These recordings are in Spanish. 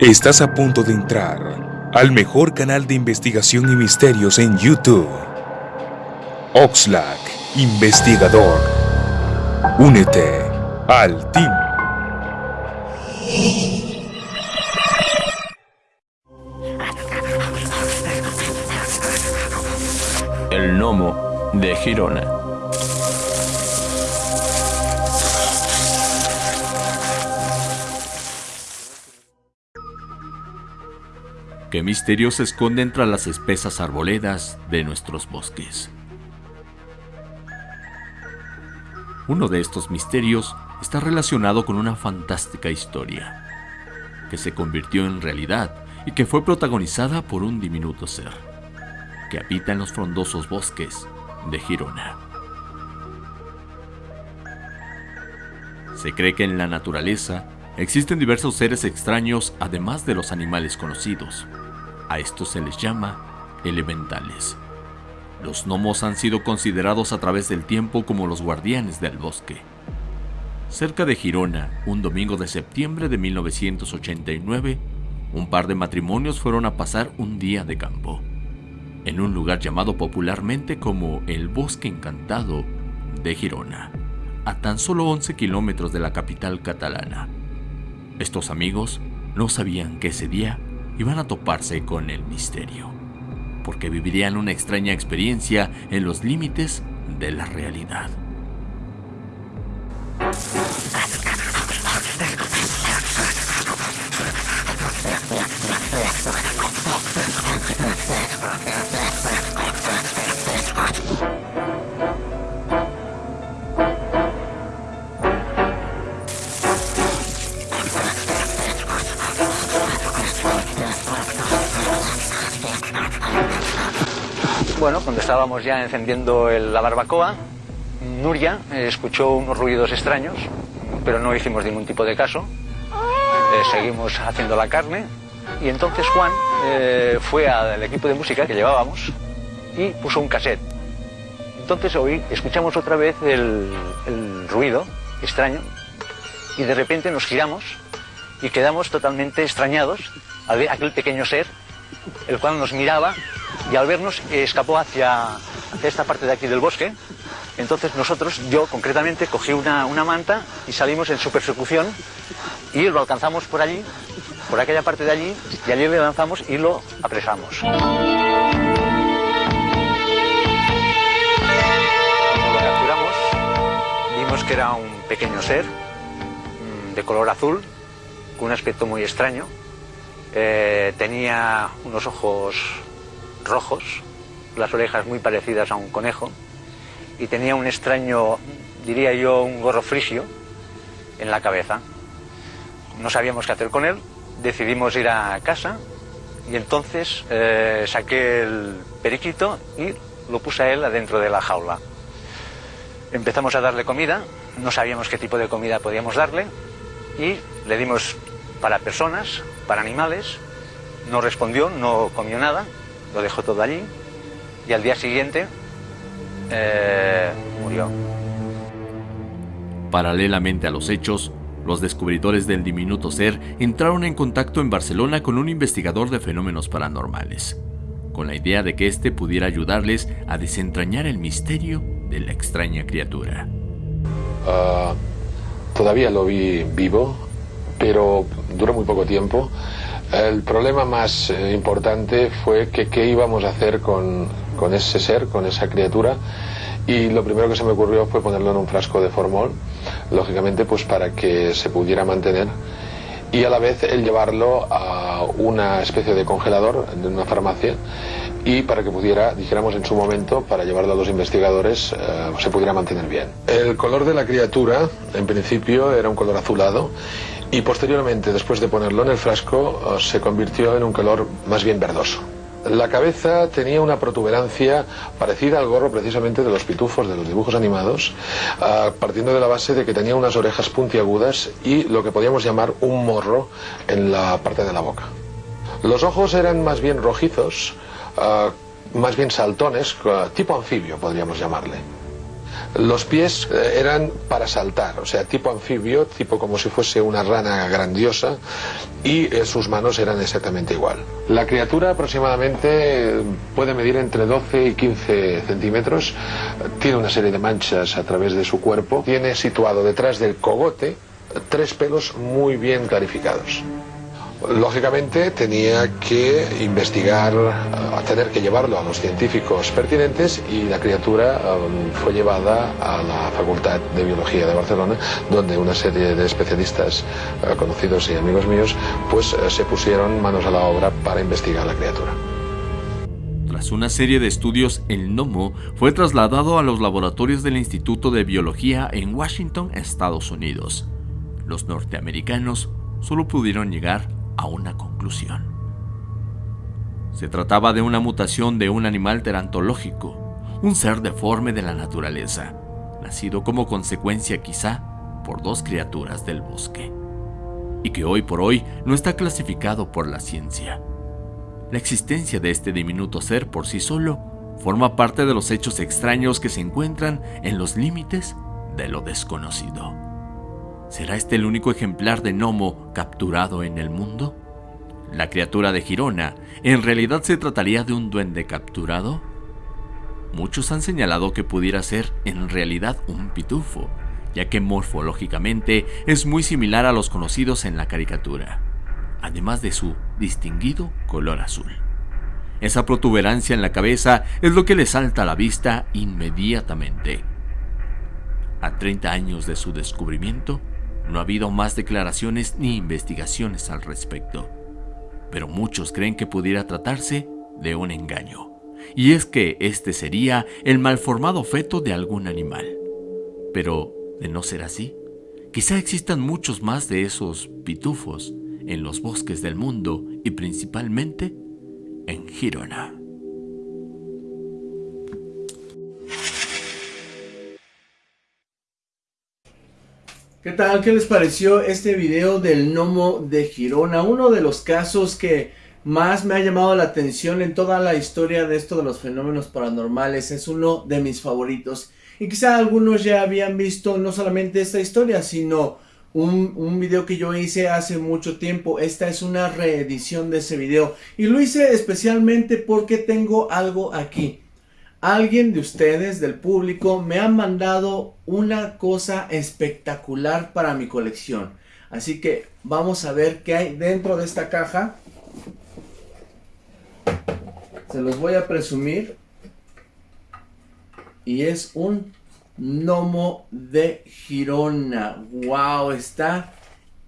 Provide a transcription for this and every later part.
Estás a punto de entrar al mejor canal de investigación y misterios en YouTube. Oxlack, investigador. Únete al team. El gnomo de Girona. ¿Qué misterio se esconde entre las espesas arboledas de nuestros bosques? Uno de estos misterios está relacionado con una fantástica historia, que se convirtió en realidad y que fue protagonizada por un diminuto ser, que habita en los frondosos bosques de Girona. Se cree que en la naturaleza existen diversos seres extraños además de los animales conocidos. A estos se les llama elementales. Los gnomos han sido considerados a través del tiempo como los guardianes del bosque. Cerca de Girona, un domingo de septiembre de 1989, un par de matrimonios fueron a pasar un día de campo, en un lugar llamado popularmente como el Bosque Encantado de Girona, a tan solo 11 kilómetros de la capital catalana. Estos amigos no sabían que ese día iban a toparse con el misterio, porque vivirían una extraña experiencia en los límites de la realidad. Bueno, cuando estábamos ya encendiendo la barbacoa, Nuria eh, escuchó unos ruidos extraños, pero no hicimos ningún tipo de caso. Eh, seguimos haciendo la carne y entonces Juan eh, fue al equipo de música que llevábamos y puso un cassette. Entonces hoy escuchamos otra vez el, el ruido extraño y de repente nos giramos y quedamos totalmente extrañados al ver aquel pequeño ser, el cual nos miraba y al vernos eh, escapó hacia, esta parte de aquí del bosque. Entonces nosotros, yo concretamente, cogí una, una manta y salimos en su persecución y lo alcanzamos por allí, por aquella parte de allí, y allí le lanzamos y lo apresamos. Lo capturamos, vimos que era un pequeño ser mm, de color azul, con un aspecto muy extraño. Eh, tenía unos ojos rojos, las orejas muy parecidas a un conejo y tenía un extraño, diría yo, un gorro frisio en la cabeza. No sabíamos qué hacer con él, decidimos ir a casa y entonces eh, saqué el periquito y lo puse a él adentro de la jaula. Empezamos a darle comida, no sabíamos qué tipo de comida podíamos darle y le dimos para personas, para animales, no respondió, no comió nada, lo dejó todo allí y al día siguiente eh, murió. Paralelamente a los hechos, los descubridores del diminuto ser entraron en contacto en Barcelona con un investigador de fenómenos paranormales, con la idea de que éste pudiera ayudarles a desentrañar el misterio de la extraña criatura. Ah, todavía lo vi vivo, pero duró muy poco tiempo. El problema más eh, importante fue que qué íbamos a hacer con, ese ser, con esa criatura. Y lo primero que se me ocurrió fue ponerlo en un frasco de formol, lógicamente pues para que se pudiera mantener y a la vez el llevarlo a una especie de congelador de una farmacia y para que pudiera, dijéramos en su momento, para llevarlo a los investigadores, eh, se pudiera mantener bien. El color de la criatura, en principio, era un color azulado y posteriormente, después de ponerlo en el frasco, eh, se convirtió en un color más bien verdoso. La cabeza tenía una protuberancia parecida al gorro precisamente de los pitufos, de los dibujos animados, ah, partiendo de la base de que tenía unas orejas puntiagudas y lo que podíamos llamar un morro en la parte de la boca. Los ojos eran más bien rojizos, ah, más bien saltones, ah, tipo anfibio podríamos llamarle. Los pies eh, eran para saltar, o sea, tipo anfibio, tipo como si fuese una rana grandiosa, y eh, sus manos eran exactamente igual. La criatura aproximadamente puede medir entre 12 y 15 centímetros, tiene una serie de manchas a través de su cuerpo, tiene situado detrás del cogote tres pelos muy bien clarificados. Lógicamente tenía que investigar, tener que llevarlo a los científicos pertinentes y la criatura um, fue llevada a la Facultad de Biología de Barcelona, donde una serie de especialistas uh, conocidos y amigos míos pues uh, se pusieron manos a la obra para investigar la criatura. Tras una serie de estudios, el gnomo fue trasladado a los laboratorios del Instituto de Biología en Washington, Estados Unidos. Los norteamericanos solo pudieron llegar a una conclusión. Se trataba de una mutación de un animal terantológico, un ser deforme de la naturaleza, nacido como consecuencia quizá por dos criaturas del bosque, y que hoy por hoy no está clasificado por la ciencia. La existencia de este diminuto ser por sí solo forma parte de los hechos extraños que se encuentran en los límites de lo desconocido. ¿Será este el único ejemplar de gnomo capturado en el mundo? ¿La criatura de Girona en realidad se trataría de un duende capturado? Muchos han señalado que pudiera ser en realidad un pitufo, ya que morfológicamente es muy similar a los conocidos en la caricatura, además de su distinguido color azul. Esa protuberancia en la cabeza es lo que le salta a la vista inmediatamente. A 30 años de su descubrimiento, no ha habido más declaraciones ni investigaciones al respecto, pero muchos creen que pudiera tratarse de un engaño, y es que este sería el malformado feto de algún animal. Pero, de no ser así, quizá existan muchos más de esos pitufos en los bosques del mundo y principalmente en Girona. ¿Qué tal? ¿Qué les pareció este video del gnomo de Girona? Uno de los casos que más me ha llamado la atención en toda la historia de esto de los fenómenos paranormales. Es uno de mis favoritos. Y quizá algunos ya habían visto no solamente esta historia, sino un, un, video que yo hice hace mucho tiempo. Esta es una reedición de ese video. Y lo hice especialmente porque tengo algo aquí alguien de ustedes, del público, me ha mandado una cosa espectacular para mi colección. Así que vamos a ver qué hay dentro de esta caja. Se los voy a presumir. Y es un gnomo de Girona. ¡Wow! Está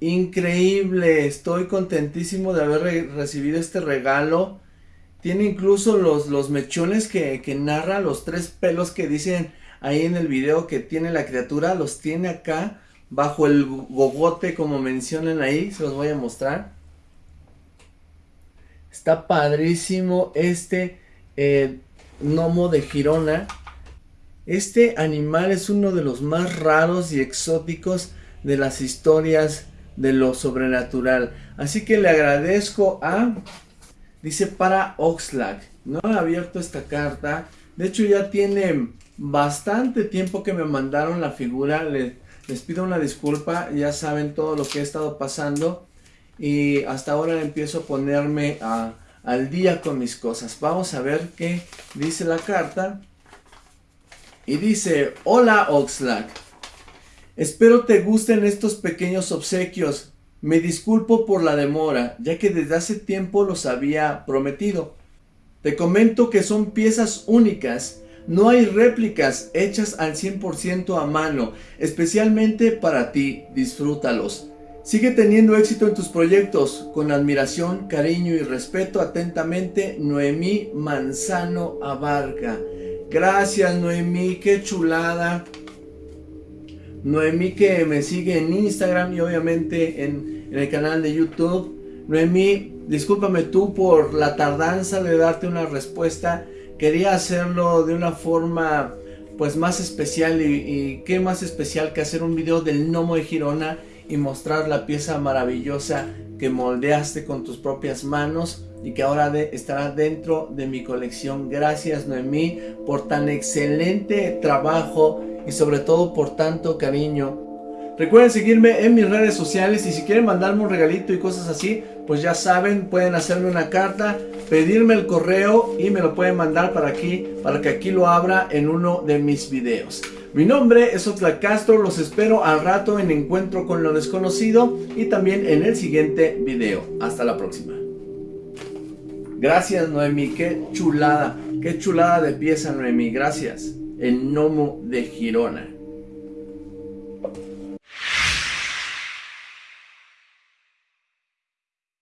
increíble. Estoy contentísimo de haber recibido este regalo. Tiene incluso los, los mechones que, que narra, los tres pelos que dicen ahí en el video que tiene la criatura, los tiene acá bajo el gogote como mencionan ahí, se los voy a mostrar. Está padrísimo este eh, gnomo de Girona. Este animal es uno de los más raros y exóticos de las historias de lo sobrenatural. Así que le agradezco a Dice para Oxlack. No he abierto esta carta. De hecho ya tiene bastante tiempo que me mandaron la figura. Les, les pido una disculpa. Ya saben todo lo que he estado pasando. Y hasta ahora empiezo a ponerme al día con mis cosas. Vamos a ver qué dice la carta. Y dice, hola Oxlack. Espero te gusten estos pequeños obsequios. Me disculpo por la demora, ya que desde hace tiempo los había prometido. Te comento que son piezas únicas, no hay réplicas hechas al 100% a mano, especialmente para ti, disfrútalos. Sigue teniendo éxito en tus proyectos, con admiración, cariño y respeto, atentamente, Noemí Manzano Abarca. Gracias Noemí, qué chulada. Noemí que me sigue en Instagram y obviamente en, el canal de YouTube. Noemí, discúlpame tú por la tardanza de darte una respuesta. Quería hacerlo de una forma pues más especial y, y qué más especial que hacer un video del gnomo de Girona y mostrar la pieza maravillosa que moldeaste con tus propias manos y que ahora estará dentro de mi colección. Gracias Noemí por tan excelente trabajo y sobre todo por tanto cariño. Recuerden seguirme en mis redes sociales y si quieren mandarme un regalito y cosas así, pues ya saben, pueden hacerme una carta, pedirme el correo y me lo pueden mandar para aquí, para que aquí lo abra en uno de mis videos. Mi nombre es Oxlack Castro, los espero al rato en Encuentro con lo Desconocido y también en el siguiente video. Hasta la próxima. Gracias Noemi, qué chulada, qué chulada de pieza Noemi, gracias. El gnomo de Girona.